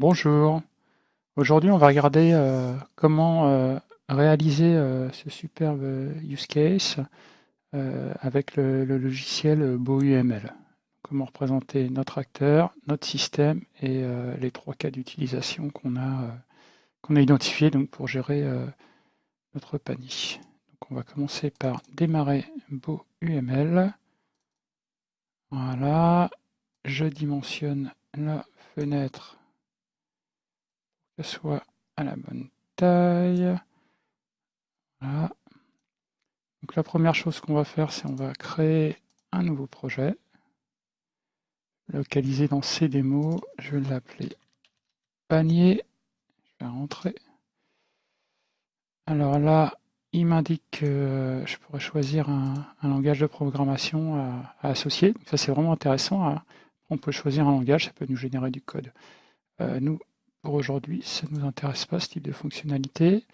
Bonjour. Aujourd'hui, on va regarder euh, comment euh, réaliser euh, ce superbe use case avec le, logiciel BoUML. Comment représenter notre acteur, notre système et les trois cas d'utilisation qu'on a, identifiés pour gérer notre panier. On va commencer par démarrer BoUML. Voilà. Je dimensionne la fenêtre soit à la bonne taille. Voilà. Donc la première chose qu'on va faire, c'est on va créer un nouveau projet. Localisé dans ces démos, je vais l'appeler panier. Je vais rentrer. Alors là, il m'indique que je pourrais choisir un, langage de programmation à, associer. ça, c'est vraiment intéressant. Hein. On peut choisir un langage, ça peut nous générer du code. Euh, nous, pour aujourd'hui, ça ne nous intéresse pas ce type de fonctionnalité.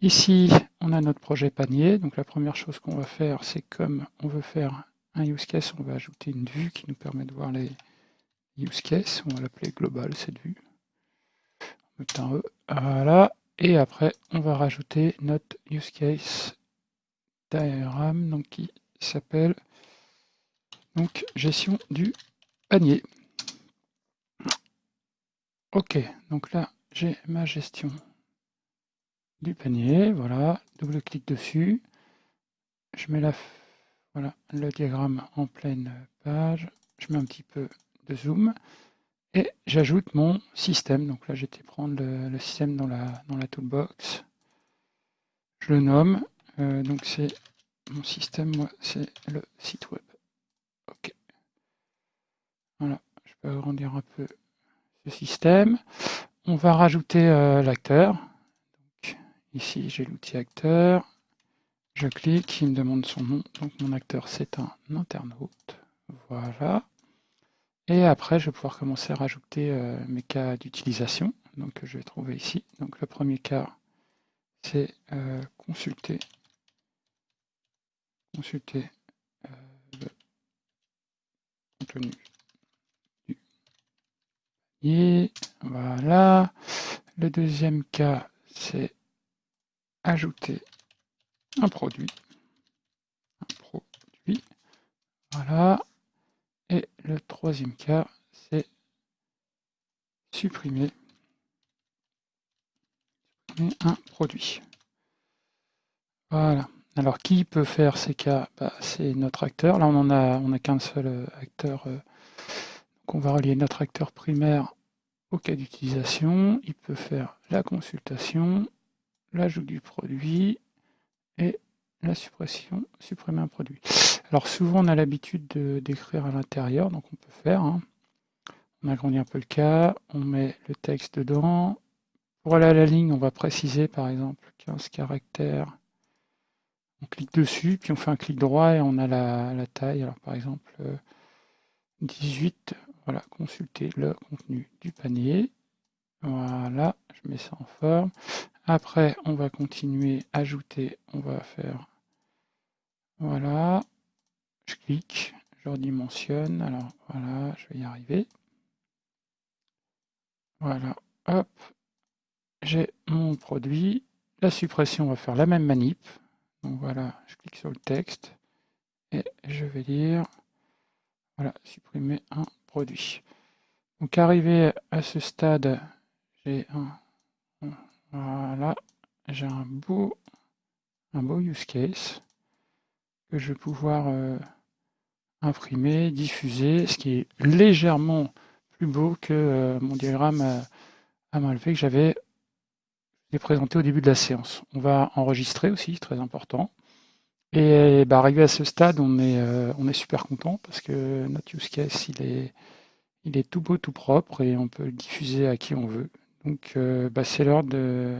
Ici, on a notre projet panier. Donc la première chose qu'on va faire, c'est comme on veut faire un use case, on va ajouter une vue qui nous permet de voir les use cases. On va l'appeler global, cette vue. On un E. Voilà. Et après, on va rajouter notre use case diagram donc, qui s'appelle gestion du panier. Ok, donc là, j'ai ma gestion du panier. Voilà, double-clic dessus. Je mets le diagramme en pleine page. Je mets un petit peu de zoom. Et j'ajoute mon système. Donc là, j'étais prendre le, système dans la, dans la toolbox. Je le nomme. Euh, donc c'est mon système, moi, c'est le site web. Ok. Voilà, je peux agrandir un peu système. On va rajouter euh, l'acteur. Ici, j'ai l'outil acteur. Je clique, il me demande son nom. Donc mon acteur, c'est un internaute. Voilà. Et après, je vais pouvoir commencer à rajouter euh, mes cas d'utilisation. Donc je vais trouver ici. Donc le premier cas, c'est euh, consulter. Consulter le contenu voilà. Le deuxième cas, c'est ajouter un produit. Un produit. Voilà. Et le troisième cas, c'est supprimer, un produit. Voilà. Alors, qui peut faire ces cas? Bah, C'est notre acteur. Là, on en a, on n'a qu'un seul euh, acteur euh, on va relier notre acteur primaire au cas d'utilisation. Il peut faire la consultation, l'ajout du produit et la suppression, supprimer un produit. Alors souvent on a l'habitude d'écrire à l'intérieur, donc on peut faire. Hein. On agrandit un peu le cas, on met le texte dedans. Pour aller à la ligne, on va préciser par exemple 15 caractères. On clique dessus, puis on fait un clic droit et on a la, la taille. Alors par exemple 18 voilà, consulter le contenu du panier. Voilà, je mets ça en forme. Après, on va continuer, ajouter, on va faire, voilà, je clique, je redimensionne, alors voilà, je vais y arriver. Voilà, hop, j'ai mon produit. La suppression, on va faire la même manip. Donc voilà, je clique sur le texte et je vais dire, voilà, supprimer un produit. Donc arrivé à ce stade, j'ai un, beau, use case que je vais pouvoir euh, imprimer, diffuser, ce qui est légèrement plus beau que euh, mon diagramme à, à main levée que j'avais présenté au début de la séance. On va enregistrer aussi, très important. Et bah, arrivé à ce stade, on est, euh, on est super content parce que notre use case, il est, il est tout beau, tout propre et on peut le diffuser à qui on veut. Donc, euh, bah, c'est l'heure de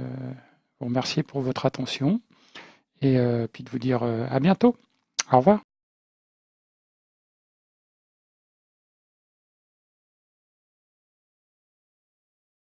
vous remercier pour votre attention et euh, puis de vous dire à bientôt. Au revoir.